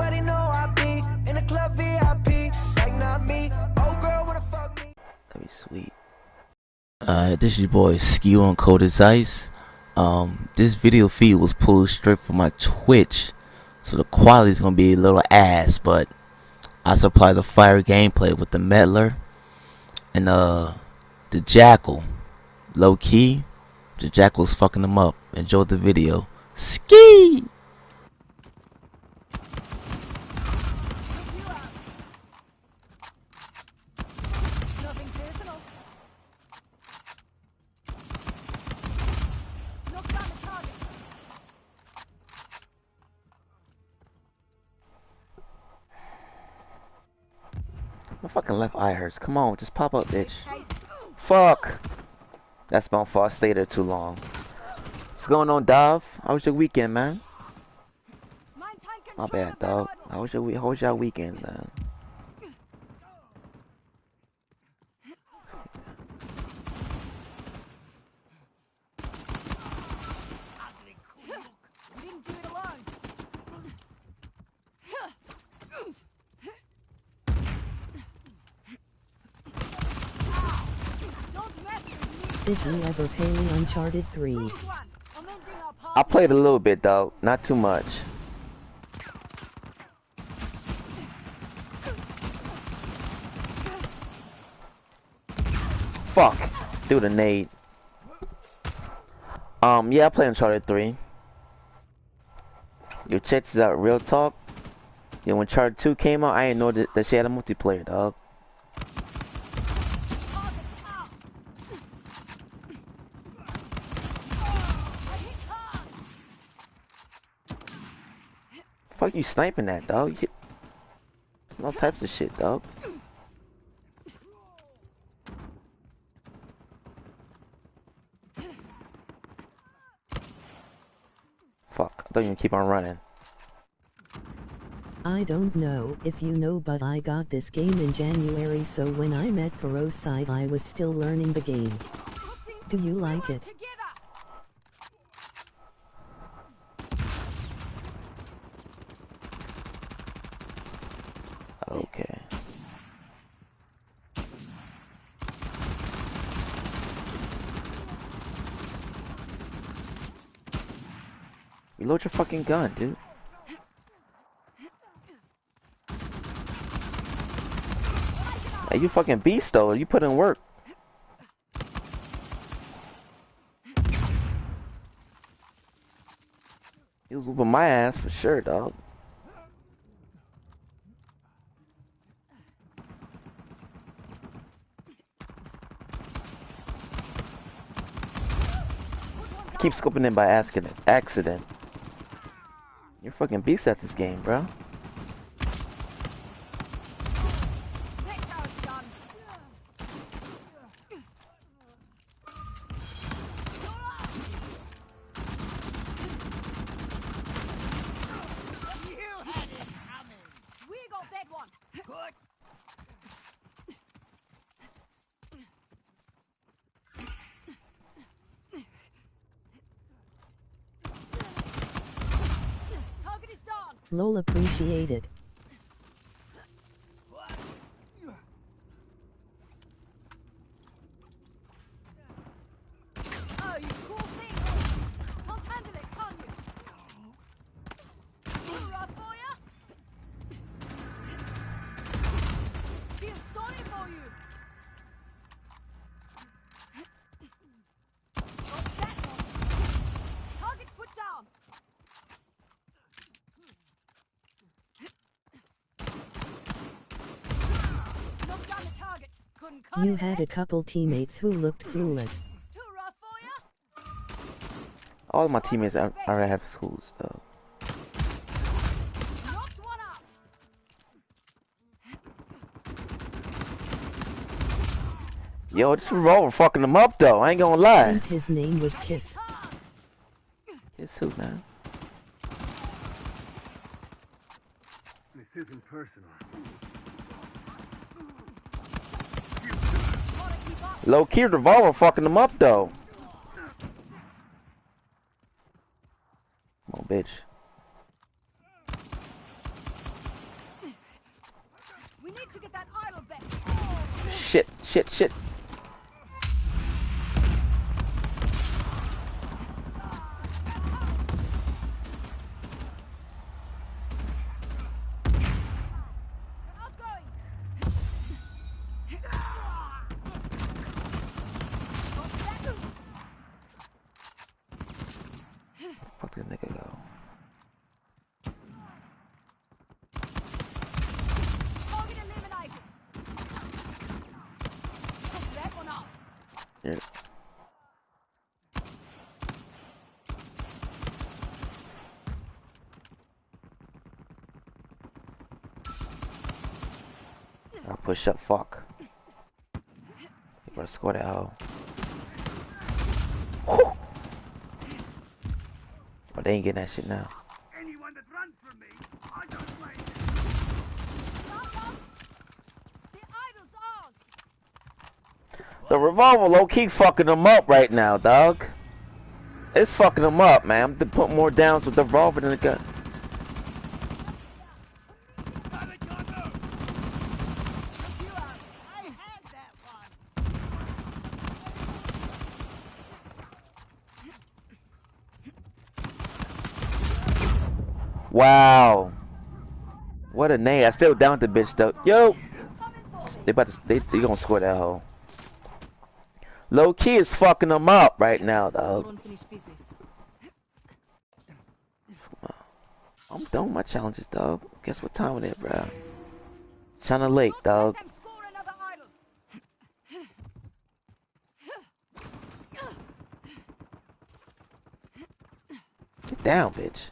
Everybody know I be in the club VIP. Like not me. Oh girl wanna fuck me. That'd be sweet. Uh, this is your boy Ski on Cold as Ice. Um, this video feed was pulled straight from my Twitch, so the quality is gonna be a little ass, but I supply the fire gameplay with the Meddler and uh the Jackal. Low key, the Jackal's fucking them up. Enjoy the video. Ski. My fucking left eye hurts. Come on, just pop up, bitch. Fuck. That's my fault. I stayed there too long. What's going on, Dov? How was your weekend, man? My bad, dog. How was your we- How was your weekend, man? We didn't do it alone. Don't mess with me. Did you ever me Uncharted 3? I'm ending our I played a little bit though, not too much. Fuck, do the nade. Um, yeah, I played Uncharted 3. Your checks out, real talk. Yeah, when Uncharted 2 came out, I didn't know that, that she had a multiplayer, dog. Target's out. I hit hard. Fuck you sniping that, dog. You, there's no types of shit, dog. Fuck, I thought you would keep on running. I don't know if you know but I got this game in January so when I met Ferocide I was still learning the game. Do you like it? Reload your fucking gun, dude. Hey, you fucking beast though. You put in work. He was whooping my ass for sure, dog. Keep scoping in by accident. Accident. You're fucking beast at this game, bro. That's how it's done. We got that one. Target is down. Lol appreciated. Oh, you cool thing. Can't handle it, can you? Hoorah for ya. Feel sorry for you. Got that one. Target put down. Knock down the target. Couldn't cut You it, had a couple teammates who looked clueless. Too rough for ya? All my teammates are, are at schools though. Knocked one out. Yo, this revolver fucking them up though. I ain't gonna lie. his name was Kiss. Kiss who, man? This isn't personal. Low key revolver fucking them up though. Come bitch. Shit, shit, shit. I push up, fuck. You better score that hoe. Whew. Oh, they ain't getting that shit now. Anyone that runs from me, The revolver low key fucking them up right now, dog. It's fucking them up, man. To put more downs with the revolver than the gun. Wow. What a name. I still down with the bitch though. Yo. They about to they, they gonna score that hoe. Low key is fucking them up right now, business. I'm done with my challenges, dog. Guess what time it is, bro? China Lake, dog. Let them score another idol. Get down, bitch.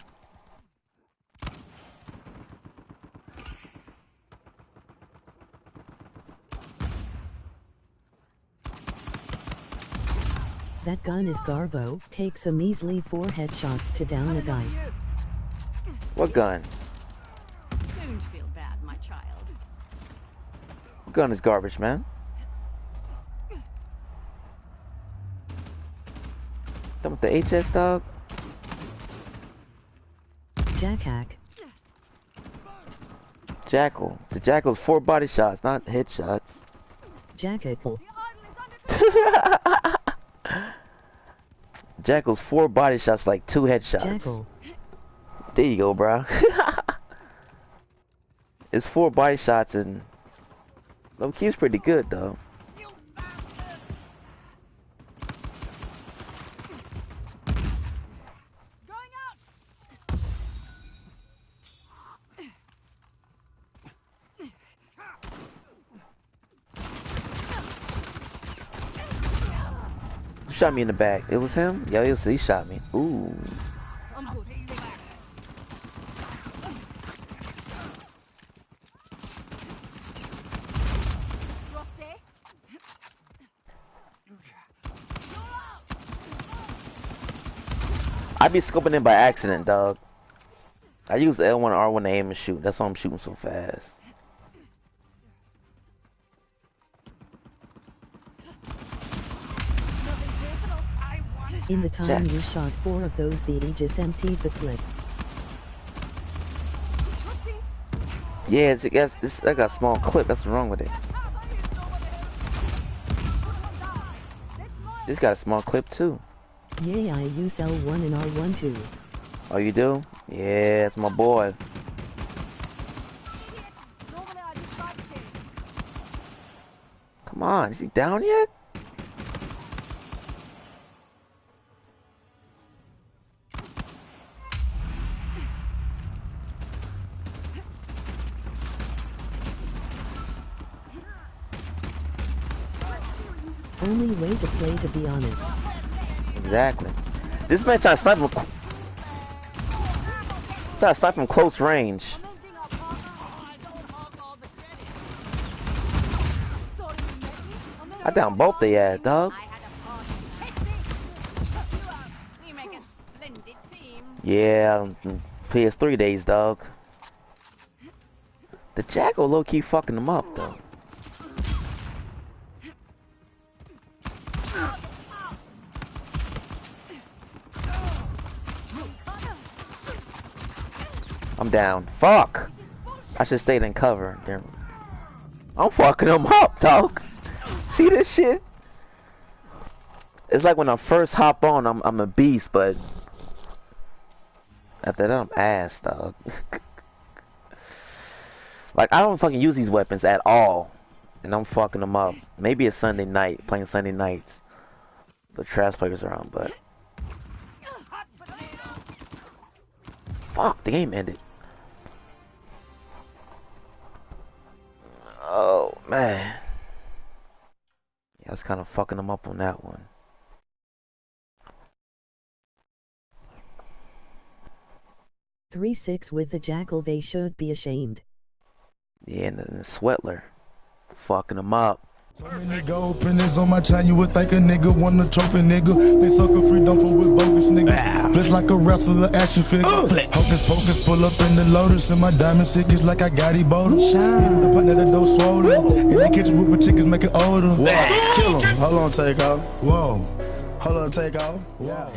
That gun is Garbo, takes a measly four headshots to down a guy. What gun? Don't feel bad, my child. What gun is garbage, man? Done with the HS, dog? Jackhack. Jackal. The Jackal's four body shots, not headshots. Jackal. The idol is under Jackal's four body shots, like two headshots. Jackal. Oh. There you go, bro. it's four body shots and low key's pretty good though. Shot me in the back? It was him? Yeah, he, was, he shot me. Ooh. I be scoping in by accident, dog. I use L1 R1 to aim and shoot. That's why I'm shooting so fast. In the time Jack. you shot four of those the Aegis emptied the clip. Yeah, it's, it's, it's, I got a small clip. That's what's wrong with it. It's got a small clip too. Yeah, I use L1 and R1 too. Oh, you do? Yeah, it's my boy. Normally I just like shit. Come on, is he down yet? Way to play to be honest. Exactly. This man trying to snipe him. Trying to snipe him close range. I down both they ass, dog. Yeah, mm, PS3 days, dog. The Jackal low key fucking them up though. I'm down. Fuck! I should stayed in cover. Damn. I'm fucking them up, dog. See this shit? It's like when I first hop on, I'm I'm a beast, but after that, I'm ass, dog. like I don't fucking use these weapons at all, and I'm fucking them up. Maybe it's Sunday night, playing Sunday nights. The trash players around, but fuck, the game ended. Was kind of fucking them up on that one. Three six with the jackal. They should be ashamed. Yeah, and the, and the Sweatler, fucking them up. So many gold pennies on my chain, you would think a nigga won a trophy, nigga. They sucker free, don't fool with bogus, nigga. Flesh like a wrestler, action figure. Uh, Hocus pocus, pull up in the lotus, and my diamond sick is like I got Ebola. Shine. The partner that door swollen. In the kitchen with my chickens make it older. Kill him. Hold on, take off. Whoa. Hold on, take off. Yeah.